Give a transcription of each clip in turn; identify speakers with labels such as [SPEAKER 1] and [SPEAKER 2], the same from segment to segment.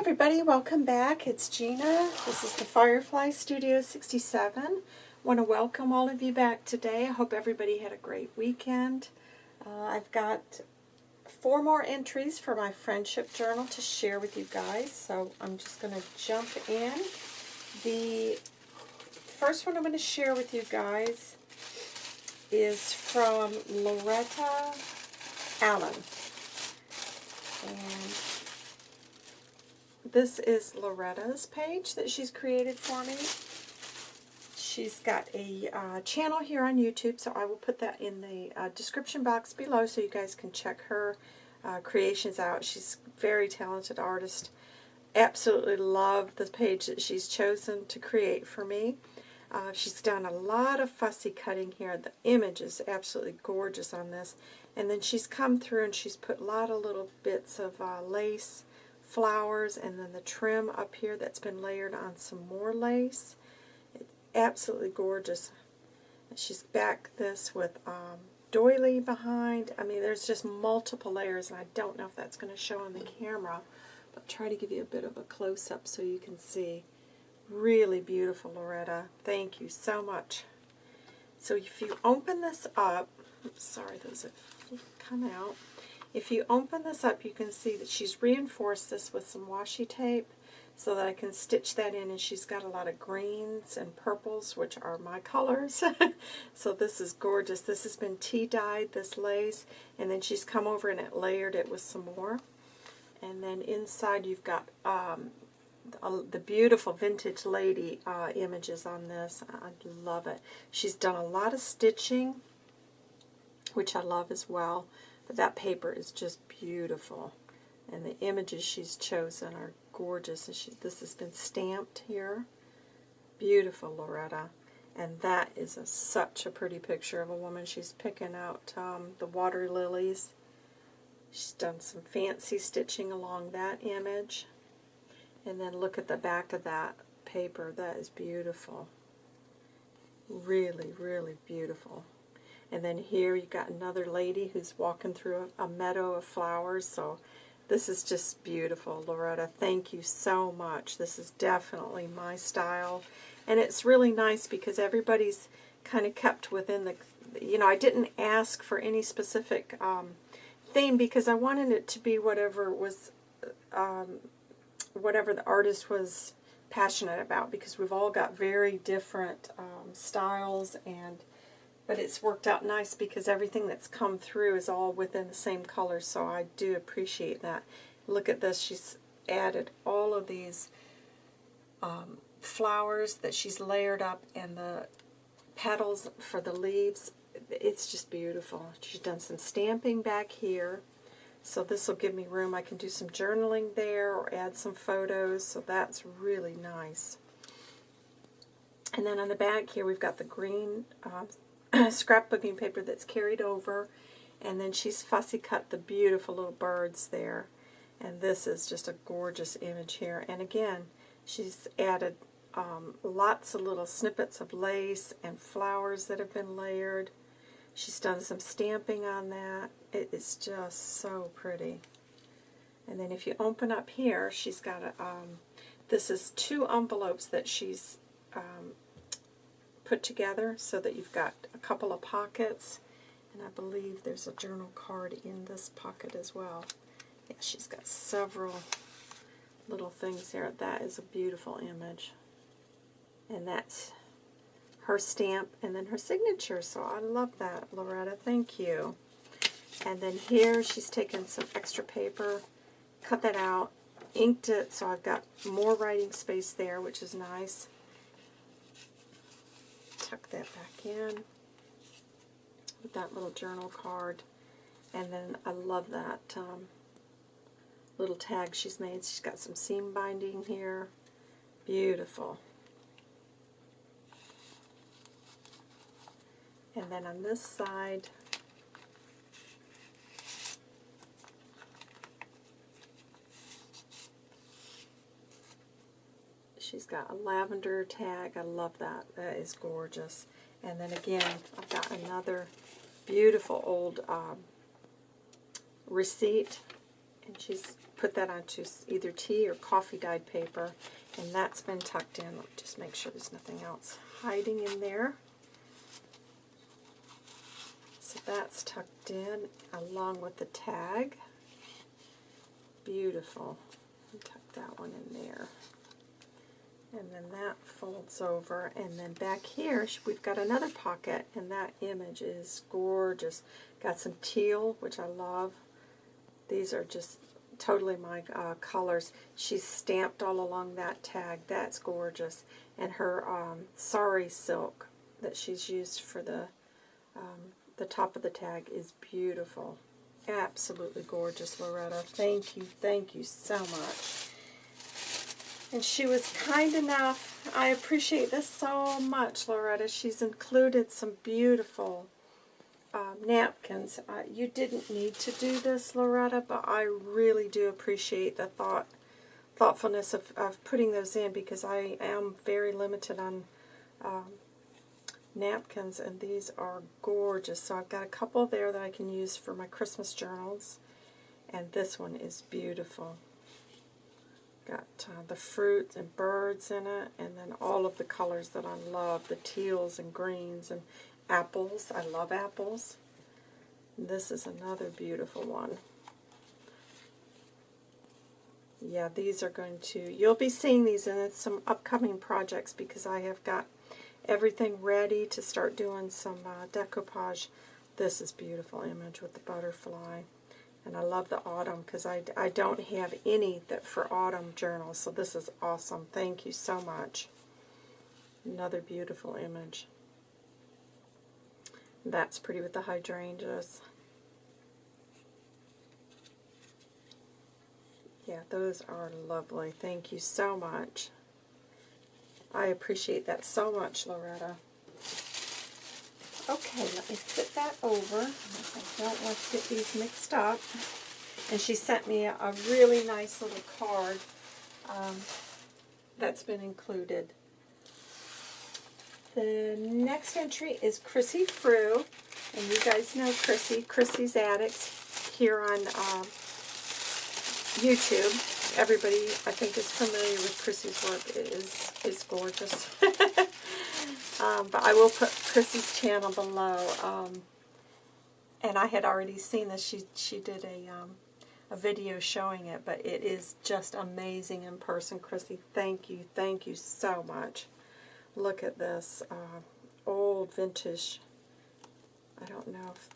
[SPEAKER 1] everybody, welcome back. It's Gina. This is the Firefly Studio 67. want to welcome all of you back today. I hope everybody had a great weekend. Uh, I've got four more entries for my friendship journal to share with you guys, so I'm just going to jump in. The first one I'm going to share with you guys is from Loretta Allen. And this is Loretta's page that she's created for me. She's got a uh, channel here on YouTube, so I will put that in the uh, description box below so you guys can check her uh, creations out. She's a very talented artist. Absolutely love the page that she's chosen to create for me. Uh, she's done a lot of fussy cutting here. The image is absolutely gorgeous on this. And then she's come through and she's put a lot of little bits of uh, lace, flowers, and then the trim up here that's been layered on some more lace. It's absolutely gorgeous. she's back this with um, doily behind. I mean, there's just multiple layers, and I don't know if that's going to show on the camera, but try to give you a bit of a close-up so you can see. Really beautiful, Loretta. Thank you so much. So if you open this up, sorry, those have come out. If you open this up, you can see that she's reinforced this with some washi tape so that I can stitch that in, and she's got a lot of greens and purples, which are my colors. so this is gorgeous. This has been tea-dyed, this lace, and then she's come over and it layered it with some more. And then inside you've got um, the beautiful vintage lady uh, images on this. I love it. She's done a lot of stitching, which I love as well. But that paper is just beautiful. And the images she's chosen are gorgeous. And she, this has been stamped here. Beautiful, Loretta. And that is a, such a pretty picture of a woman. She's picking out um, the water lilies. She's done some fancy stitching along that image. And then look at the back of that paper. That is beautiful. Really, really beautiful. And then here you got another lady who's walking through a, a meadow of flowers. So this is just beautiful, Loretta. Thank you so much. This is definitely my style. And it's really nice because everybody's kind of kept within the, you know, I didn't ask for any specific um, theme because I wanted it to be whatever was um, whatever the artist was passionate about because we've all got very different um, styles and but it's worked out nice because everything that's come through is all within the same color so I do appreciate that. Look at this, she's added all of these um, flowers that she's layered up and the petals for the leaves. It's just beautiful. She's done some stamping back here so this will give me room. I can do some journaling there or add some photos, so that's really nice. And then on the back here we've got the green uh, scrapbooking paper that's carried over, and then she's fussy cut the beautiful little birds there. And this is just a gorgeous image here. And again, she's added um, lots of little snippets of lace and flowers that have been layered. She's done some stamping on that. It is just so pretty. And then if you open up here, she's got a, um, this is two envelopes that she's um, put together so that you've got a couple of pockets. And I believe there's a journal card in this pocket as well. Yeah, she's got several little things there. That is a beautiful image. And that's her stamp and then her signature. So I love that, Loretta. Thank you. And then here she's taken some extra paper, cut that out, inked it, so I've got more writing space there, which is nice. Tuck that back in with that little journal card. And then I love that um, little tag she's made. She's got some seam binding here. Beautiful. And then on this side, she's got a lavender tag. I love that. That is gorgeous. And then again, I've got another beautiful old um, receipt. And she's put that onto either tea or coffee dyed paper, and that's been tucked in. Let me just make sure there's nothing else hiding in there. So that's tucked in along with the tag. Beautiful. Tuck that one in there. And then that folds over, and then back here we've got another pocket, and that image is gorgeous. Got some teal, which I love. These are just totally my uh, colors. She's stamped all along that tag. That's gorgeous. And her um, sari silk that she's used for the um, the top of the tag is beautiful. Absolutely gorgeous, Loretta. Thank you, thank you so much. And she was kind enough. I appreciate this so much, Loretta. She's included some beautiful um, napkins. Uh, you didn't need to do this, Loretta, but I really do appreciate the thought, thoughtfulness of, of putting those in because I am very limited on um, napkins, and these are gorgeous. So I've got a couple there that I can use for my Christmas journals, and this one is beautiful. Got uh, the fruits and birds in it, and then all of the colors that I love, the teals and greens and apples. I love apples. This is another beautiful one. Yeah, these are going to, you'll be seeing these in some upcoming projects because I have got everything ready to start doing some uh, decoupage. This is beautiful image with the butterfly. And I love the autumn because I, I don't have any that for autumn journals, so this is awesome. Thank you so much. Another beautiful image. That's pretty with the hydrangeas. Yeah, those are lovely. Thank you so much. I appreciate that so much, Loretta. Okay, let me sit that over. I don't want to get these mixed up. And she sent me a, a really nice little card um, that's been included. The next entry is Chrissy Frew, and you guys know Chrissy, Chrissy's Addicts, here on um, YouTube. Everybody, I think, is familiar with Chrissy's work. It is, is gorgeous. um, but I will put Chrissy's channel below. Um, and I had already seen this. She, she did a, um, a video showing it, but it is just amazing in person. Chrissy, thank you. Thank you so much. Look at this uh, old vintage, I don't know if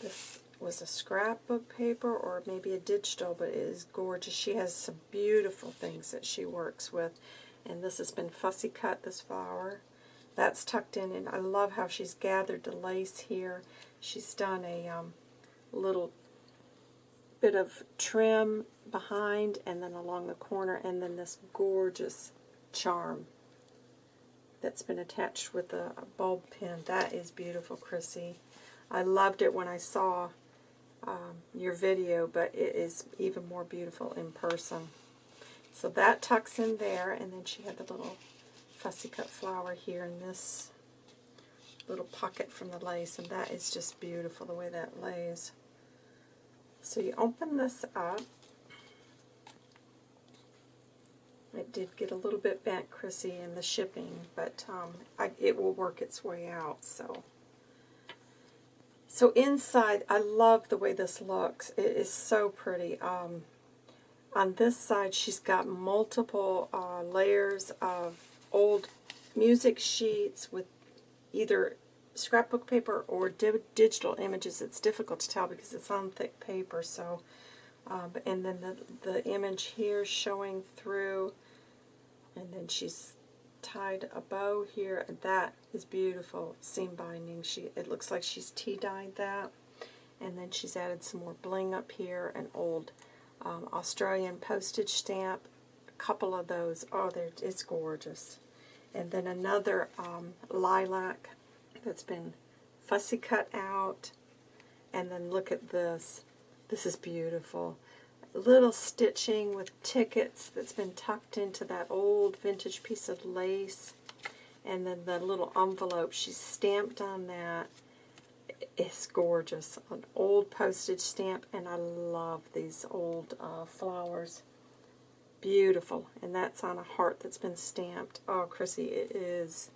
[SPEAKER 1] this was a scrapbook paper or maybe a digital, but it is gorgeous. She has some beautiful things that she works with. And this has been fussy cut, this flower. That's tucked in, and I love how she's gathered the lace here. She's done a um, little bit of trim behind and then along the corner, and then this gorgeous charm that's been attached with a, a bulb pin. That is beautiful, Chrissy. I loved it when I saw um, your video, but it is even more beautiful in person. So that tucks in there, and then she had the little fussy cut flower here in this little pocket from the lace, and that is just beautiful the way that lays. So you open this up. It did get a little bit bent, Chrissy, in the shipping, but um, I, it will work its way out. So, so inside, I love the way this looks. It is so pretty. Um, on this side, she's got multiple uh, layers of old music sheets with either scrapbook paper or di digital images. It's difficult to tell because it's on thick paper. So, um, and then the the image here showing through, and then she's tied a bow here. And that is beautiful seam binding. She it looks like she's tea dyed that, and then she's added some more bling up here. An old um, Australian postage stamp. Couple of those. Oh, it's gorgeous. And then another um, lilac that's been fussy cut out. And then look at this. This is beautiful. Little stitching with tickets that's been tucked into that old vintage piece of lace. And then the little envelope, she's stamped on that. is gorgeous. An old postage stamp, and I love these old uh, flowers. Beautiful. And that's on a heart that's been stamped. Oh, Chrissy, it is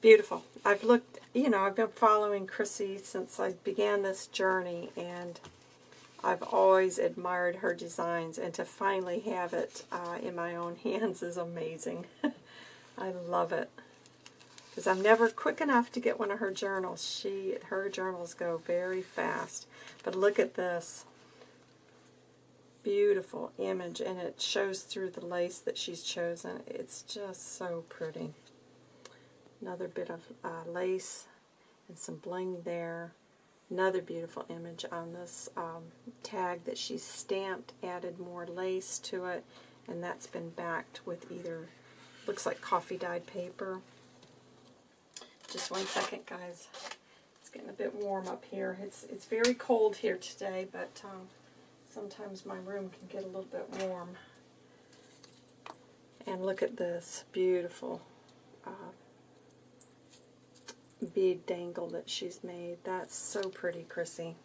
[SPEAKER 1] beautiful. I've looked, you know, I've been following Chrissy since I began this journey, and I've always admired her designs, and to finally have it uh, in my own hands is amazing. I love it. Because I'm never quick enough to get one of her journals. She, Her journals go very fast. But look at this. Beautiful image, and it shows through the lace that she's chosen. It's just so pretty. Another bit of uh, lace and some bling there. Another beautiful image on this um, tag that she's stamped, added more lace to it, and that's been backed with either, looks like coffee dyed paper. Just one second, guys. It's getting a bit warm up here. It's, it's very cold here today, but um, sometimes my room can get a little bit warm. And look at this beautiful uh, bead dangle that she's made. That's so pretty, Chrissy.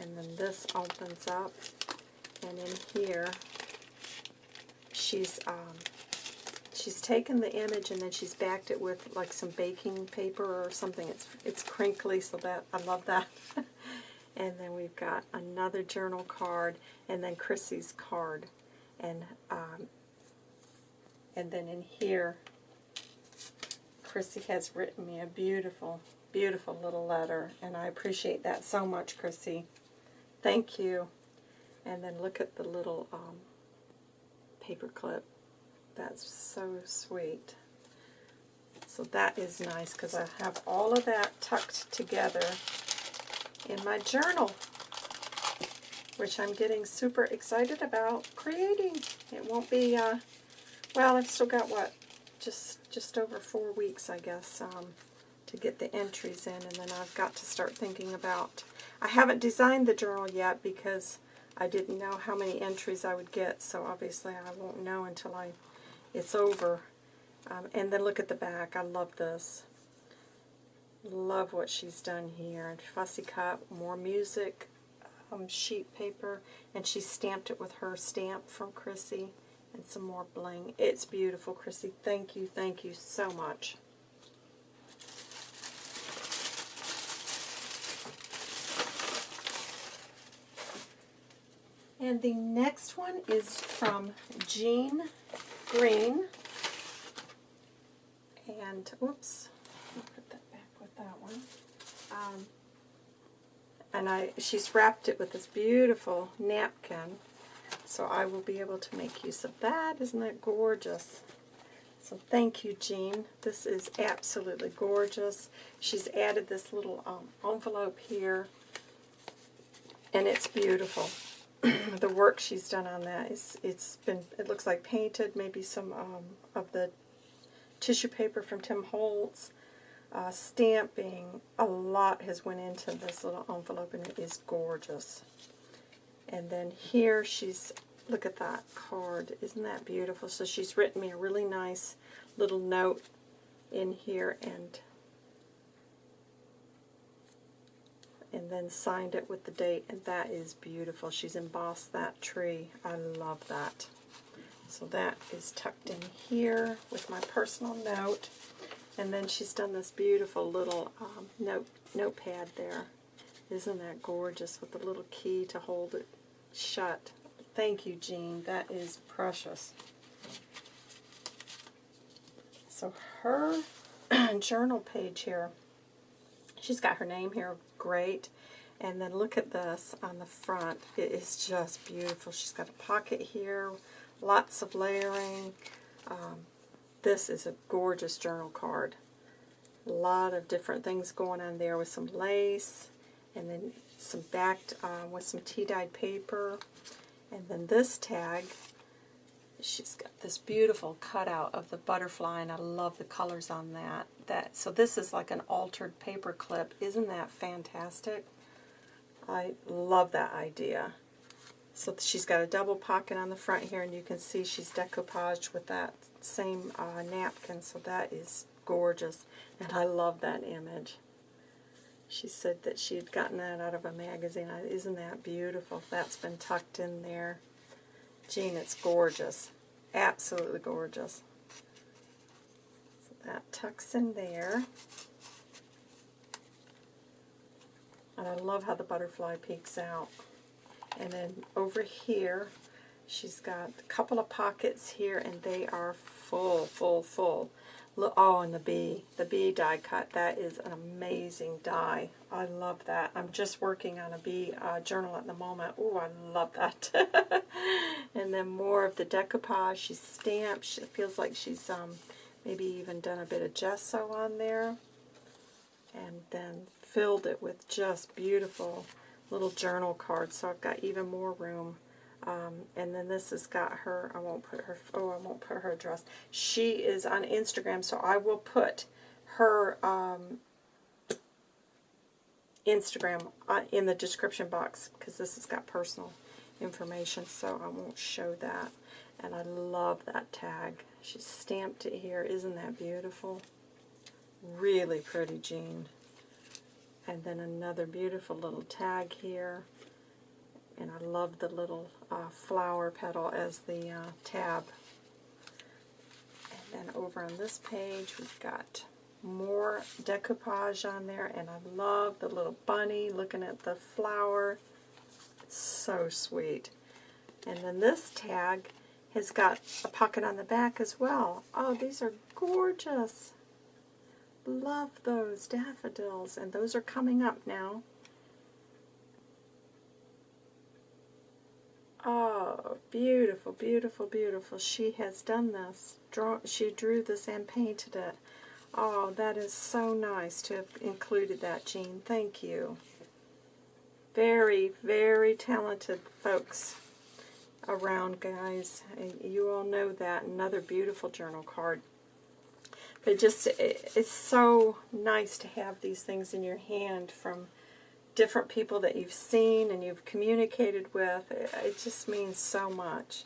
[SPEAKER 1] And then this opens up, and in here, she's um, she's taken the image and then she's backed it with like some baking paper or something. It's it's crinkly, so that I love that. and then we've got another journal card, and then Chrissy's card, and um, and then in here Chrissy has written me a beautiful, beautiful little letter, and I appreciate that so much, Chrissy. Thank you. And then look at the little um, paper clip. That's so sweet. So that is nice because I have all of that tucked together in my journal, which I'm getting super excited about creating. It won't be, uh, well, I've still got, what, just just over four weeks, I guess, um, to get the entries in, and then I've got to start thinking about. I haven't designed the journal yet because I didn't know how many entries I would get, so obviously I won't know until I it's over. Um, and then look at the back. I love this. Love what she's done here. And fussy cut, more music, um, sheet paper, and she stamped it with her stamp from Chrissy and some more bling. It's beautiful, Chrissy. Thank you, thank you so much. And the next one is from Jean Green. And, oops, that one. Um, and I, she's wrapped it with this beautiful napkin so I will be able to make use of that. Isn't that gorgeous? So thank you, Jean. This is absolutely gorgeous. She's added this little um, envelope here, and it's beautiful. the work she's done on that is it's been it looks like painted, maybe some um, of the tissue paper from Tim Holtz. Uh, stamping, a lot has went into this little envelope, and it is gorgeous. And then here she's, look at that card. Isn't that beautiful? So she's written me a really nice little note in here and and then signed it with the date, and that is beautiful. She's embossed that tree. I love that. So that is tucked in here with my personal note. And then she's done this beautiful little um, note notepad there. Isn't that gorgeous with the little key to hold it shut. Thank you, Jean. That is precious. So her journal page here, she's got her name here, great. And then look at this on the front. It is just beautiful. She's got a pocket here, lots of layering. Um, this is a gorgeous journal card. A lot of different things going on there with some lace and then some backed uh, with some tea-dyed paper. And then this tag, she's got this beautiful cutout of the butterfly, and I love the colors on that. That So this is like an altered paper clip. Isn't that fantastic? I love that idea. So she's got a double pocket on the front here, and you can see she's decoupaged with that same uh, napkin, so that is gorgeous. And I love that image. She said that she had gotten that out of a magazine. Isn't that beautiful? That's been tucked in there. Jean, it's gorgeous. Absolutely gorgeous. So that tucks in there. And I love how the butterfly peeks out. And then over here, she's got a couple of pockets here, and they are full, full, full. Look, oh, and the bee, the bee die cut. That is an amazing die. I love that. I'm just working on a bee uh, journal at the moment. Oh, I love that. and then more of the decoupage. She's stamped. She feels like she's um, maybe even done a bit of gesso on there. And then filled it with just beautiful little journal cards. So I've got even more room. Um, and then this has got her, I won't put her, oh, I won't put her address. She is on Instagram, so I will put her um, Instagram uh, in the description box because this has got personal information, so I won't show that. And I love that tag. She stamped it here. Isn't that beautiful? Really pretty, Jean. And then another beautiful little tag here. And I love the little uh, flower petal as the uh, tab. And then over on this page, we've got more decoupage on there. And I love the little bunny looking at the flower. So sweet. And then this tag has got a pocket on the back as well. Oh, these are gorgeous. Love those daffodils. And those are coming up now. Oh, beautiful, beautiful, beautiful. She has done this. Draw, she drew this and painted it. Oh, that is so nice to have included that, Jean. Thank you. Very, very talented folks around, guys. You all know that. Another beautiful journal card. But just, it's so nice to have these things in your hand from different people that you've seen and you've communicated with. It, it just means so much.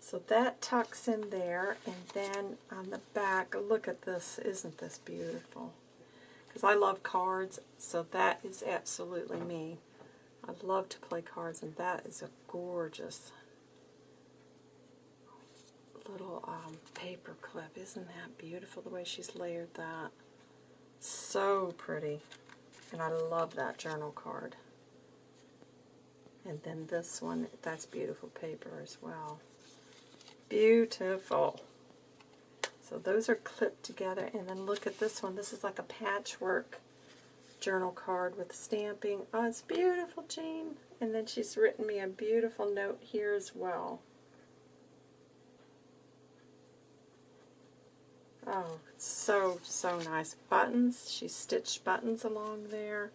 [SPEAKER 1] So that tucks in there, and then on the back, look at this. Isn't this beautiful? Because I love cards, so that is absolutely me. I love to play cards, and that is a gorgeous little um, paper clip. Isn't that beautiful, the way she's layered that? So pretty. And I love that journal card. And then this one, that's beautiful paper as well. Beautiful. So those are clipped together. And then look at this one. This is like a patchwork journal card with stamping. Oh, it's beautiful, Jean. And then she's written me a beautiful note here as well. Oh, so, so nice. Buttons. She stitched buttons along there.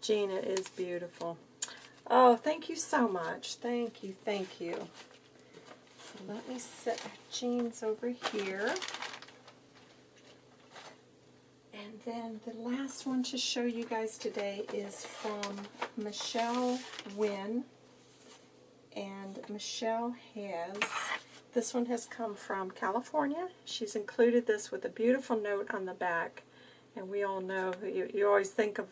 [SPEAKER 1] Gina is beautiful. Oh, thank you so much. Thank you, thank you. So let me set Jean's over here. And then the last one to show you guys today is from Michelle Wynn. And Michelle has this one has come from California. She's included this with a beautiful note on the back. And we all know, you, you always think of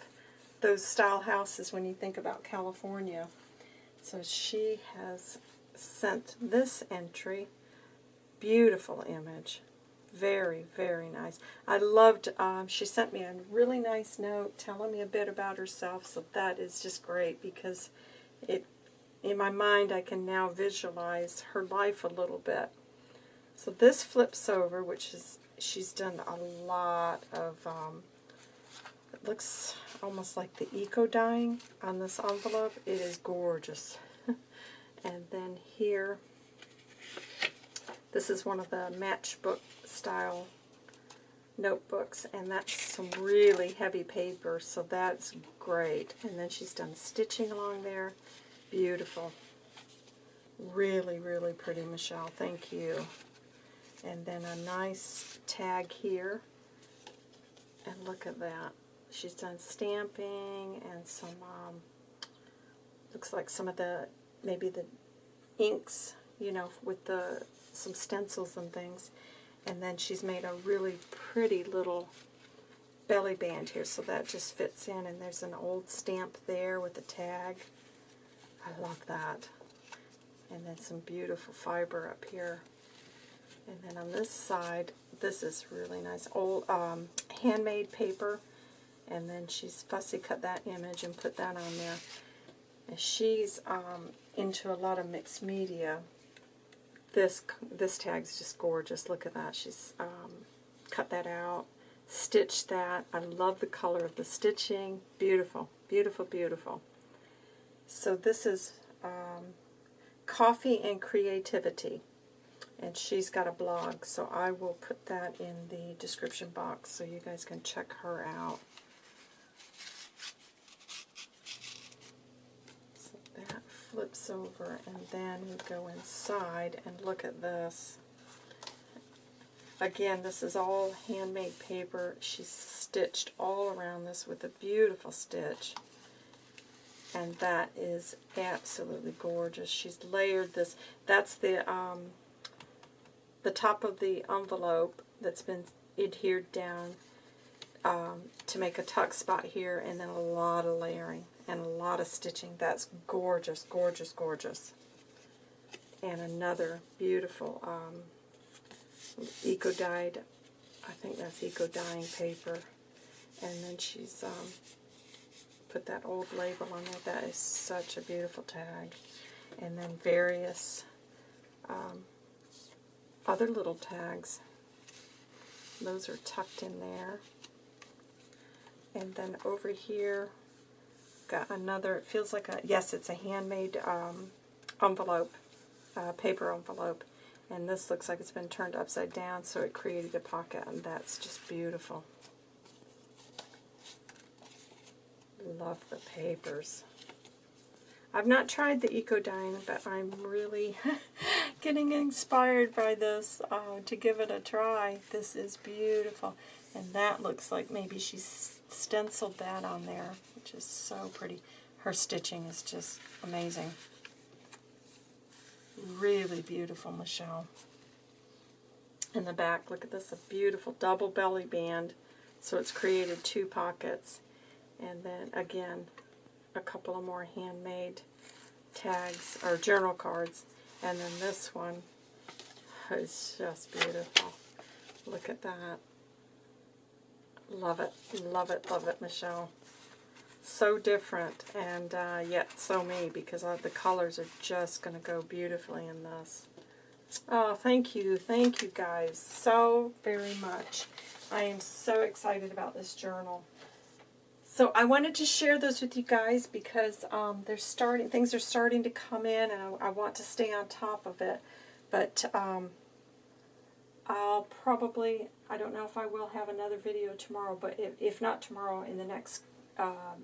[SPEAKER 1] those style houses when you think about California. So she has sent this entry. Beautiful image. Very, very nice. I loved, um, she sent me a really nice note telling me a bit about herself, so that is just great because it in my mind I can now visualize her life a little bit. So this flips over, which is, she's done a lot of, um, it looks almost like the eco dyeing on this envelope. It is gorgeous. and then here, this is one of the matchbook style notebooks, and that's some really heavy paper, so that's great. And then she's done stitching along there. Beautiful. Really, really pretty, Michelle. Thank you. And then a nice tag here. And look at that. She's done stamping and some, um, looks like some of the, maybe the inks, you know, with the some stencils and things. And then she's made a really pretty little belly band here, so that just fits in. And there's an old stamp there with a tag. I love that. And then some beautiful fiber up here. And then on this side, this is really nice. Old um, handmade paper. And then she's fussy cut that image and put that on there. And she's um, into a lot of mixed media. This this tag's just gorgeous. Look at that. She's um, cut that out, stitched that. I love the color of the stitching. Beautiful, beautiful, beautiful. So this is um, Coffee and Creativity. And she's got a blog, so I will put that in the description box so you guys can check her out. So that flips over, and then we go inside and look at this. Again, this is all handmade paper. She's stitched all around this with a beautiful stitch and that is absolutely gorgeous. She's layered this. That's the um, the top of the envelope that's been adhered down um, to make a tuck spot here, and then a lot of layering and a lot of stitching. That's gorgeous, gorgeous, gorgeous. And another beautiful um, eco-dyed, I think that's eco-dyeing paper. And then she's um, put that old label on there. That is such a beautiful tag. And then various um, other little tags. Those are tucked in there. And then over here, got another, it feels like a, yes, it's a handmade um, envelope, uh, paper envelope. And this looks like it's been turned upside down, so it created a pocket, and that's just beautiful. Love the papers. I've not tried the eco dyeing, but I'm really getting inspired by this uh, to give it a try. This is beautiful. And that looks like maybe she stenciled that on there, which is so pretty. Her stitching is just amazing. Really beautiful, Michelle. In the back, look at this, a beautiful double belly band. So it's created two pockets. And then again, a couple of more handmade tags or journal cards. And then this one is just beautiful. Look at that. Love it, love it, love it, Michelle. So different, and uh, yet so me, because uh, the colors are just going to go beautifully in this. Oh, thank you, thank you guys so very much. I am so excited about this journal. So I wanted to share those with you guys because um, they're starting, things are starting to come in and I, I want to stay on top of it. But um, I'll probably, I don't know if I will have another video tomorrow, but if, if not tomorrow, in the next uh,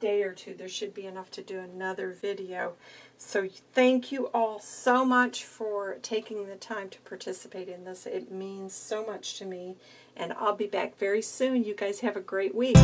[SPEAKER 1] day or two, there should be enough to do another video. So thank you all so much for taking the time to participate in this. It means so much to me. And I'll be back very soon. You guys have a great week.